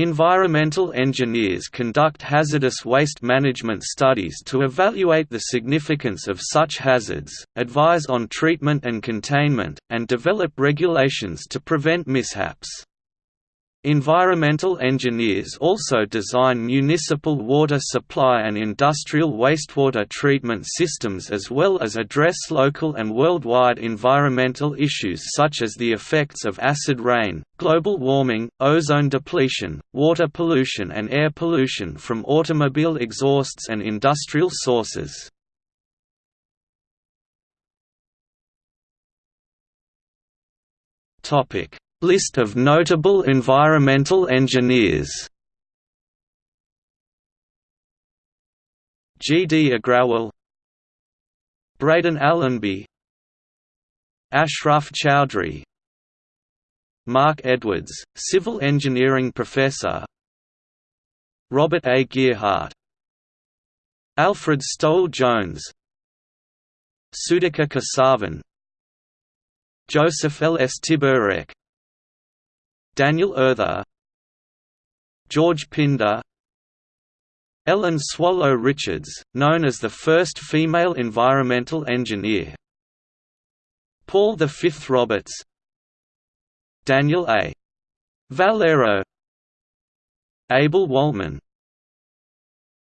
Environmental engineers conduct hazardous waste management studies to evaluate the significance of such hazards, advise on treatment and containment, and develop regulations to prevent mishaps. Environmental engineers also design municipal water supply and industrial wastewater treatment systems as well as address local and worldwide environmental issues such as the effects of acid rain, global warming, ozone depletion, water pollution and air pollution from automobile exhausts and industrial sources. Topic List of notable environmental engineers G. D. Agrawal Braden Allenby Ashraf Chowdhury Marc Edwards, Civil Engineering Professor Robert A. Gearheart Alfred Stowell Jones Sudhakar Kesavan Joseph Lstiburek Daniel Earther George Pinder Ellen Swallow Richards, known as the first female environmental engineer Paul V. Roberts Daniel A. Vallero Abel Wolman